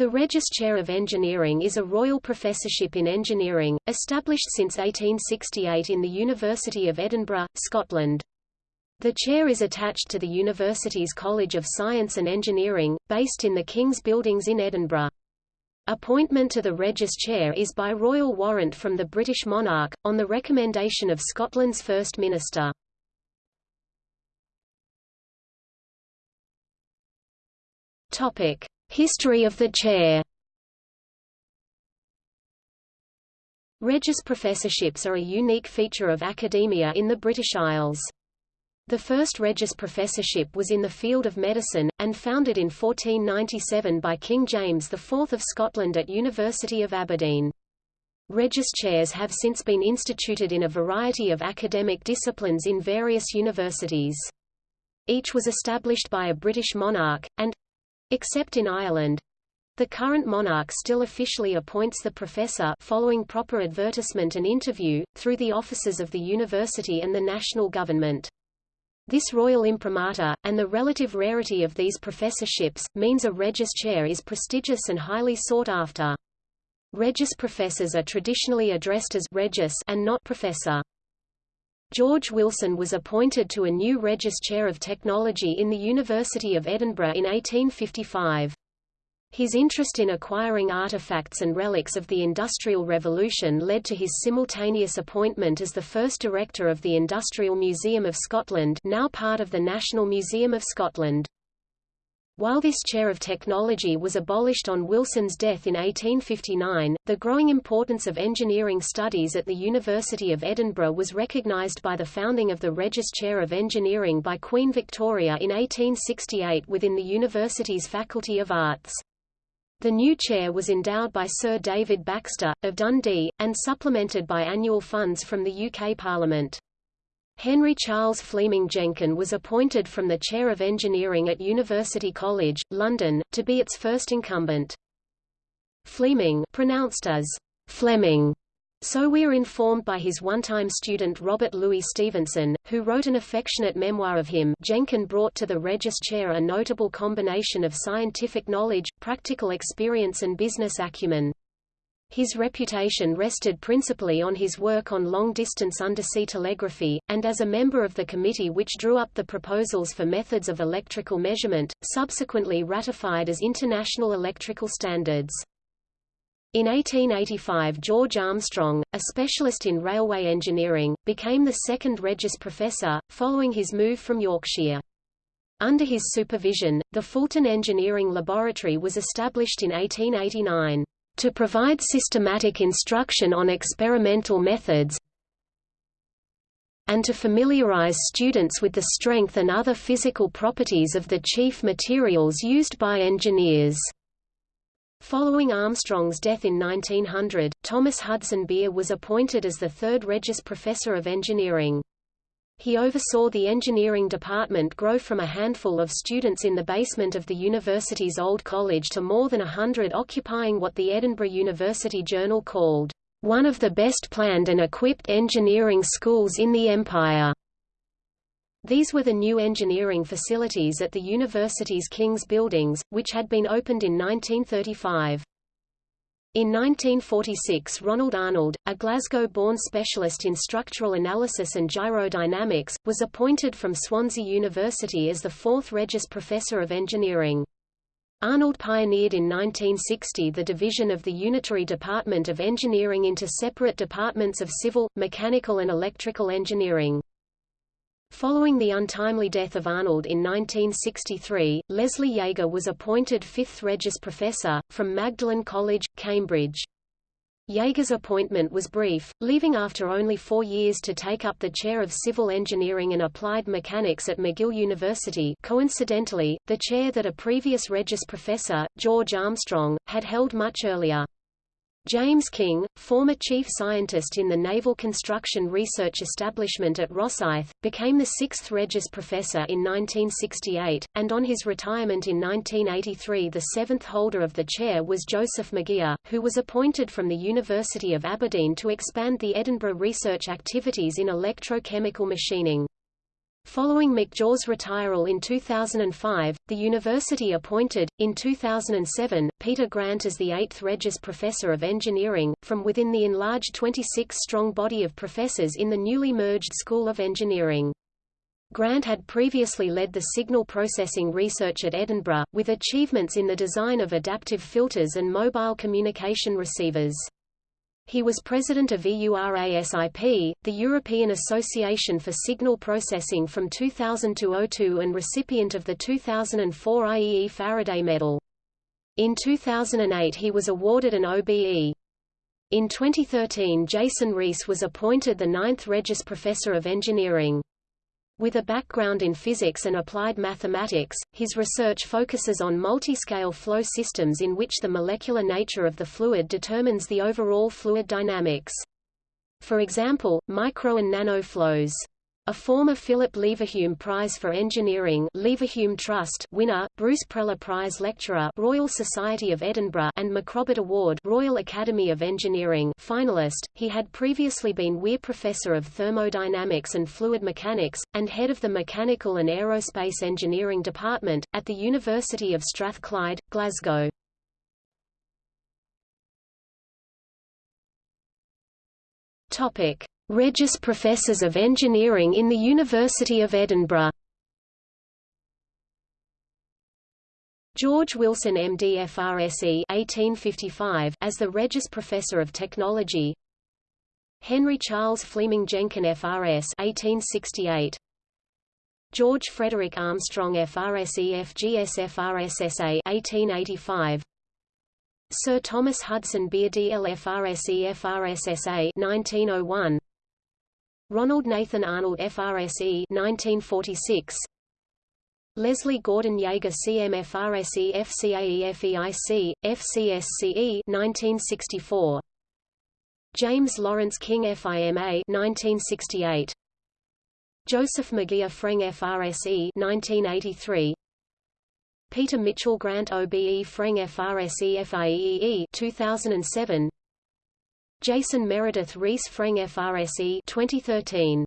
The Regius Chair of Engineering is a royal professorship in engineering, established since 1868 in the University of Edinburgh, Scotland. The chair is attached to the university's College of Science and Engineering, based in the King's Buildings in Edinburgh. Appointment to the Regius Chair is by royal warrant from the British monarch, on the recommendation of Scotland's First Minister. Topic. History of the chair Regius professorships are a unique feature of academia in the British Isles. The first Regius professorship was in the field of medicine, and founded in 1497 by King James IV of Scotland at University of Aberdeen. Regius chairs have since been instituted in a variety of academic disciplines in various universities. Each was established by a British monarch, and, Except in Ireland, the current monarch still officially appoints the professor following proper advertisement and interview, through the offices of the university and the national government. This royal imprimatur, and the relative rarity of these professorships, means a Regius chair is prestigious and highly sought after. Regius professors are traditionally addressed as Regius and not professor. George Wilson was appointed to a new Regius Chair of Technology in the University of Edinburgh in 1855. His interest in acquiring artifacts and relics of the Industrial Revolution led to his simultaneous appointment as the first director of the Industrial Museum of Scotland now part of the National Museum of Scotland. While this chair of technology was abolished on Wilson's death in 1859, the growing importance of engineering studies at the University of Edinburgh was recognised by the founding of the Regius Chair of Engineering by Queen Victoria in 1868 within the university's Faculty of Arts. The new chair was endowed by Sir David Baxter, of Dundee, and supplemented by annual funds from the UK Parliament. Henry Charles Fleeming Jenkin was appointed from the Chair of Engineering at University College, London, to be its first incumbent. Fleeming pronounced as Fleming, so we are informed by his one-time student Robert Louis Stevenson, who wrote an affectionate memoir of him Jenkin brought to the Regius Chair a notable combination of scientific knowledge, practical experience and business acumen. His reputation rested principally on his work on long-distance undersea telegraphy, and as a member of the committee which drew up the proposals for methods of electrical measurement, subsequently ratified as international electrical standards. In 1885 George Armstrong, a specialist in railway engineering, became the second Regius professor, following his move from Yorkshire. Under his supervision, the Fulton Engineering Laboratory was established in 1889 to provide systematic instruction on experimental methods and to familiarize students with the strength and other physical properties of the chief materials used by engineers. Following Armstrong's death in 1900, Thomas Hudson Beare was appointed as the third Regius Professor of Engineering. He oversaw the engineering department grow from a handful of students in the basement of the university's old college to more than a hundred occupying what the Edinburgh University Journal called, "...one of the best planned and equipped engineering schools in the empire." These were the new engineering facilities at the university's King's Buildings, which had been opened in 1935. In 1946 Ronald Arnold, a Glasgow-born specialist in structural analysis and gyrodynamics, was appointed from Swansea University as the fourth Regius Professor of Engineering. Arnold pioneered in 1960 the division of the unitary Department of Engineering into separate departments of civil, mechanical and electrical engineering. Following the untimely death of Arnold in 1963, Leslie Jaeger was appointed fifth Regius Professor, from Magdalene College, Cambridge. Jaeger's appointment was brief, leaving after only four years to take up the chair of Civil Engineering and Applied Mechanics at McGill University coincidentally, the chair that a previous Regius professor, George Armstrong, had held much earlier. James King, former chief scientist in the Naval Construction Research Establishment at Rosyth, became the sixth Regius Professor in 1968, and on his retirement in 1983 the seventh holder of the chair was Joseph McGeer, who was appointed from the University of Aberdeen to expand the Edinburgh research activities in electrochemical machining. Following McJaw's retirement in 2005, the university appointed, in 2007, Peter Grant as the eighth Regius Professor of Engineering, from within the enlarged 26-strong body of professors in the newly merged School of Engineering. Grant had previously led the signal processing research at Edinburgh, with achievements in the design of adaptive filters and mobile communication receivers. He was president of EURASIP, the European Association for Signal Processing from 2000 to 02 and recipient of the 2004 IEE Faraday Medal. In 2008 he was awarded an OBE. In 2013 Jason Reese was appointed the ninth Regius Professor of Engineering. With a background in physics and applied mathematics, his research focuses on multiscale flow systems in which the molecular nature of the fluid determines the overall fluid dynamics. For example, micro and nano flows. A former Philip Leverhulme Prize for Engineering Leverhulme Trust winner, Bruce Preller Prize Lecturer Royal Society of Edinburgh and MacRobert Award Royal Academy of Engineering finalist, he had previously been Weir Professor of Thermodynamics and Fluid Mechanics, and head of the Mechanical and Aerospace Engineering Department, at the University of Strathclyde, Glasgow. Topic. Regius Professors of Engineering in the University of Edinburgh. George Wilson MD FRSE 1855 as the Regius Professor of Technology. Henry Charles Fleming Jenkin FRS 1868 George Frederick Armstrong FRSE FGS FRSSA 1885 Sir Thomas Hudson Beardell FRSE FRSSA 1901 Ronald Nathan Arnold FRSE 1946 Leslie Gordon Jaeger CMFRSE FCAE FEIC, FCSCE 1964 James Lawrence King FIMA 1968 Joseph McGeer FREng FRSE 1983 Peter Mitchell Grant OBE FREng FRSE FIEE 2007 Jason Meredith Reese FREng FRSE 2013